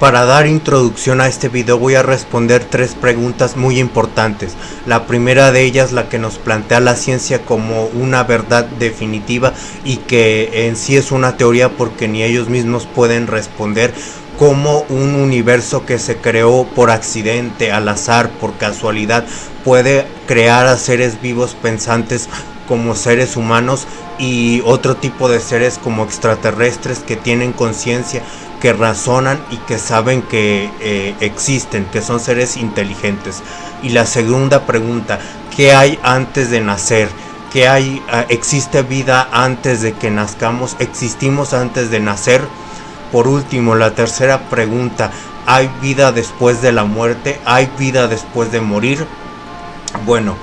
Para dar introducción a este video voy a responder tres preguntas muy importantes. La primera de ellas la que nos plantea la ciencia como una verdad definitiva y que en sí es una teoría porque ni ellos mismos pueden responder como un universo que se creó por accidente, al azar, por casualidad, puede crear a seres vivos pensantes como seres humanos y otro tipo de seres como extraterrestres que tienen conciencia que razonan y que saben que eh, existen, que son seres inteligentes. Y la segunda pregunta, ¿qué hay antes de nacer? ¿Qué hay? Ah, ¿Existe vida antes de que nazcamos? ¿Existimos antes de nacer? Por último, la tercera pregunta, ¿hay vida después de la muerte? ¿Hay vida después de morir? Bueno,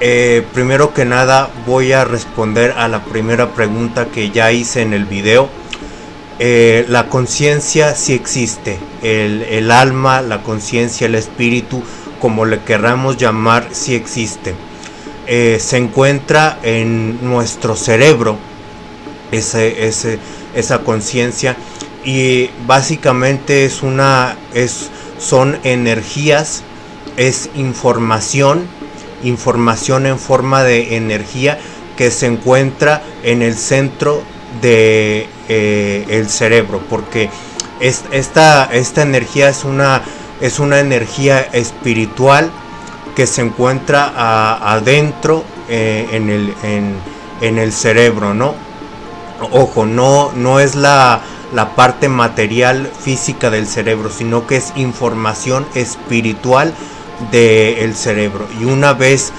eh, primero que nada voy a responder a la primera pregunta que ya hice en el video eh, la conciencia sí existe, el, alma, la conciencia, el espíritu, como le querramos llamar, sí existe. Eh, se encuentra en nuestro cerebro esa conciencia y básicamente es una es son energías es información información en forma de energía que se encuentra en el centro de eh, el cerebro porque esta, esta energía es una, es una energía espiritual que se encuentra adentro eh, en, el, en, el cerebro, ¿no? Ojo, no, no es la, la parte material física del cerebro, sino que es información espiritual del cerebro. Y una vez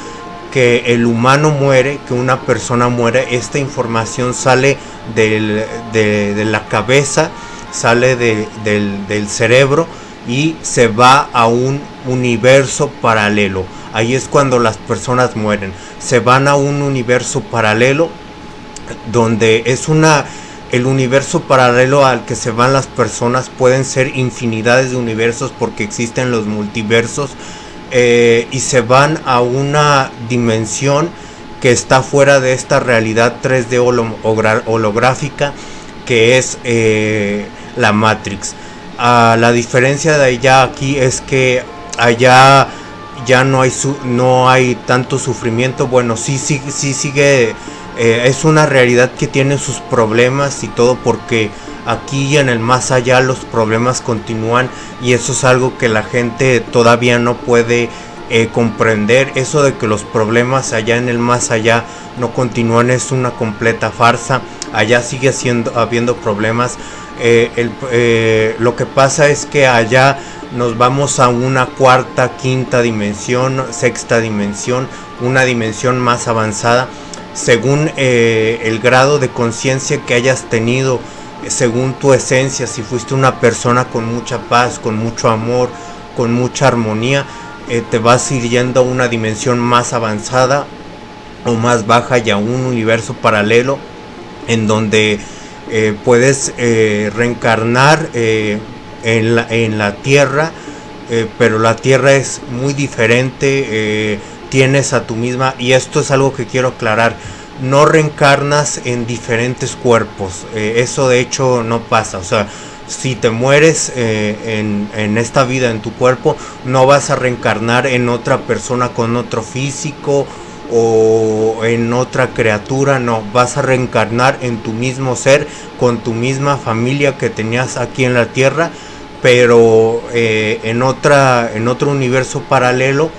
que el humano muere, que una persona muere, esta información sale de, la cabeza, sale del, cerebro y se va a un universo paralelo. Ahí es cuando las personas mueren. Se van a un universo paralelo donde es una el universo paralelo al que se van las personas pueden ser infinidades de universos porque existen los multiversos eh, y se van a una dimensión que está fuera de esta realidad 3D holográfica que es eh, la Matrix. Ah, la diferencia de allá aquí es que allá ya no hay no hay tanto sufrimiento. Bueno, sí, sí, sí sigue. Eh, es una realidad que tiene sus problemas y todo porque aquí y en el más allá los problemas continúan y eso es algo que la gente todavía no puede eh, comprender eso de que los problemas allá en el más allá no continúan es una completa farsa. Allá sigue siendo habiendo problemas. Eh, eh, lo que pasa es que allá nos vamos a una cuarta quinta dimensión sexta dimensión una dimensión más avanzada. Según el grado de conciencia que hayas tenido según tu esencia, si fuiste una persona con mucha paz, con mucho amor, con mucha armonía, eh, te vas ir yendo a una dimensión más avanzada o más baja y a un universo paralelo en donde eh, puedes eh, reencarnar en la, en, la, tierra, pero la tierra es muy diferente, tienes a tu misma, y esto es algo que quiero aclarar, no reencarnas en diferentes cuerpos. Eso de hecho no pasa. O sea, si te mueres eh, en, esta vida, en tu cuerpo, no vas a reencarnar en otra persona con otro físico o en otra criatura, no, vas a reencarnar en tu mismo ser, con tu misma familia que tenías aquí en la tierra, pero eh, en, otra, en otro universo paralelo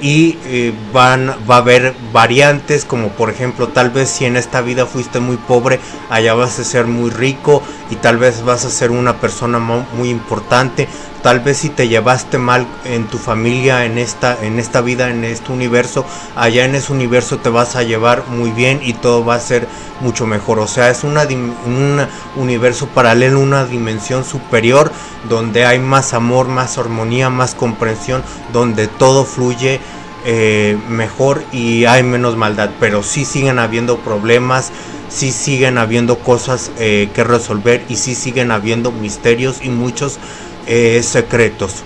y eh, van va a haber variantes como por ejemplo tal vez si en esta vida fuiste muy pobre allá vas a ser muy rico y tal vez vas a ser una persona muy importante tal vez si te llevaste mal en tu familia en esta en esta vida en este universo allá en ese universo te vas a llevar muy bien y todo va a ser mucho mejor. O sea es una un universo paralelo una dimensión superior donde hay más amor más armonía más comprensión donde todo fluye eh, mejor y hay menos maldad. Pero sí siguen habiendo problemas sí siguen habiendo cosas eh, que resolver y sí siguen habiendo misterios y muchos eh, secretos.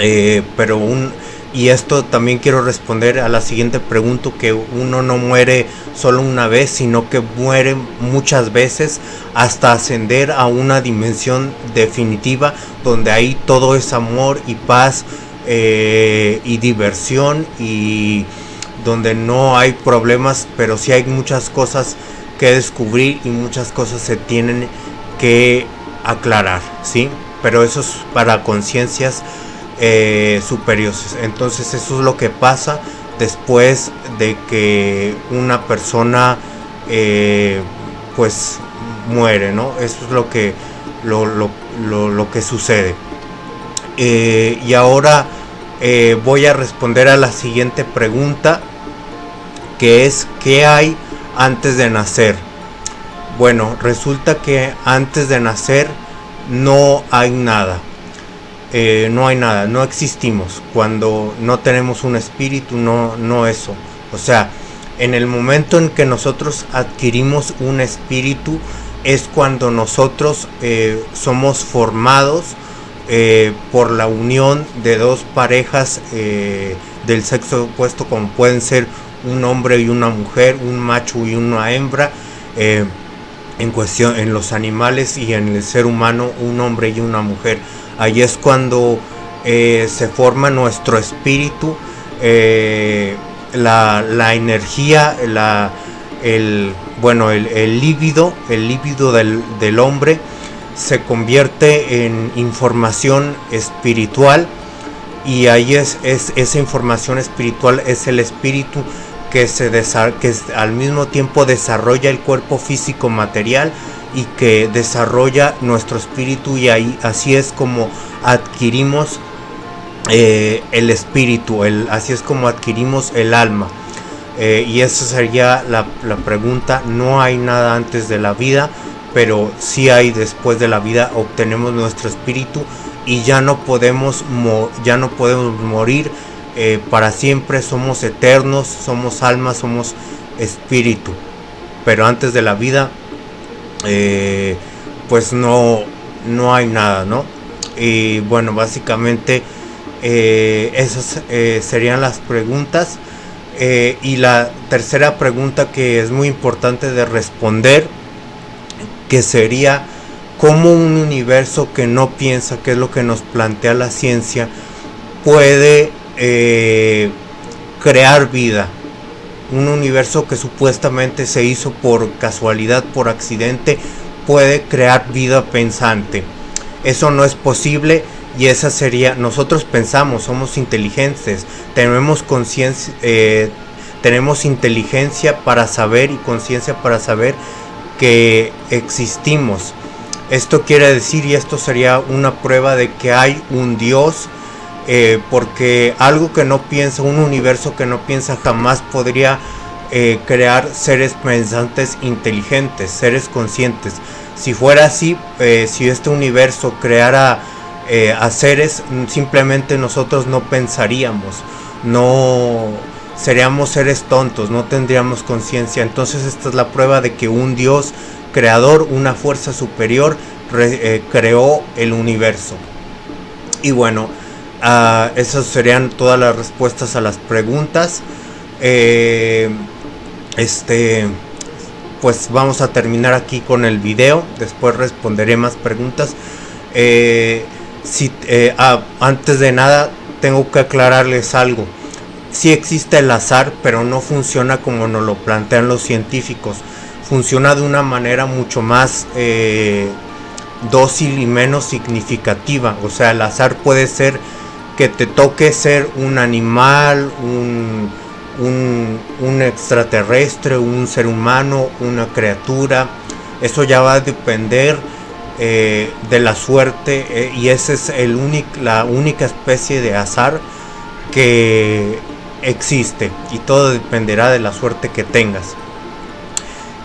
Eh, pero un y esto también quiero responder a la siguiente pregunta, que uno no muere solo una vez, sino que muere muchas veces hasta ascender a una dimensión definitiva donde ahí todo es amor y paz eh, y diversión y donde no hay problemas, pero sí hay muchas cosas que descubrir y muchas cosas se tienen que aclarar, ¿sí? Pero eso es para conciencias eh, superiores. Entonces eso es lo que pasa después de que una persona eh, pues muere, ¿no? Eso es lo que, lo, lo, que sucede. Eh, y ahora voy a responder a la siguiente pregunta, que es ¿qué hay antes de nacer? Bueno, resulta que antes de nacer no hay nada. Eh, no hay nada, no existimos. Cuando no tenemos un espíritu, no, no eso. O sea, en el momento en que nosotros adquirimos un espíritu, es cuando nosotros eh, somos formados eh, por la unión de dos parejas del sexo opuesto, como pueden ser un hombre y una mujer, un macho y una hembra. En cuestión en los animales y en el ser humano, un hombre y una mujer. Ahí es cuando eh, se forma nuestro espíritu, eh, la, energía, la, el, bueno, el, líbido, el líbido del, hombre se convierte en información espiritual y ahí es, es, esa información espiritual es el espíritu que, se que al mismo tiempo desarrolla el cuerpo físico material y que desarrolla nuestro espíritu y ahí así es como adquirimos eh, el espíritu, el, así es como adquirimos el alma. Eh, y esa sería la, pregunta, no hay nada antes de la vida, pero sí hay después de la vida, obtenemos nuestro espíritu y ya no podemos, ya no podemos morir eh, para siempre, somos eternos, somos alma, somos espíritu. Pero antes de la vida eh, pues no, no hay nada, ¿no? Y bueno, básicamente eh, esas serían las preguntas. y la tercera pregunta que es muy importante de responder, que sería cómo un universo que no piensa, que es lo que nos plantea la ciencia, puede crear vida un universo que supuestamente se hizo por casualidad, por accidente, puede crear vida pensante. Eso no es posible y esa sería, nosotros pensamos, somos inteligentes, tenemos conciencia, eh, tenemos inteligencia para saber y conciencia para saber que existimos. Esto quiere decir, y esto sería una prueba de que hay un Dios, eh, porque algo que no piensa, un universo que no piensa jamás podría eh, crear seres pensantes inteligentes, seres conscientes. Si fuera así, eh, si este universo creara a seres, simplemente nosotros no pensaríamos, no seríamos seres tontos, no tendríamos conciencia. Entonces esta es la prueba de que un Dios creador, una fuerza superior, creó el universo. Y bueno, Uh, esas serían todas las respuestas a las preguntas. Eh, este, pues vamos a terminar aquí con el video. Después responderé más preguntas. Eh, si, eh, ah, antes de nada, tengo que aclararles algo. Sí existe el azar, pero no funciona como nos lo plantean los científicos. Funciona de una manera mucho más dócil y menos significativa. O sea, el azar puede ser que te toque ser un animal, un, un, extraterrestre, un ser humano, una criatura. Eso ya va a depender eh, de la suerte eh, y esa es el la única especie de azar que existe y todo dependerá de la suerte que tengas.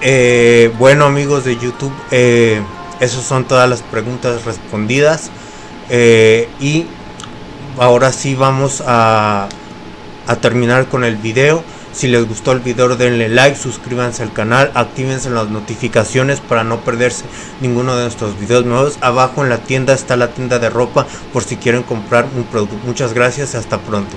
Eh, bueno amigos de YouTube, esas son todas las preguntas respondidas y ahora sí vamos a, terminar con el video. Si les gustó el video denle like, suscríbanse al canal, actívense las notificaciones para no perderse ninguno de nuestros videos nuevos. Abajo en la tienda está la tienda de ropa por si quieren comprar un producto. Muchas gracias, hasta pronto.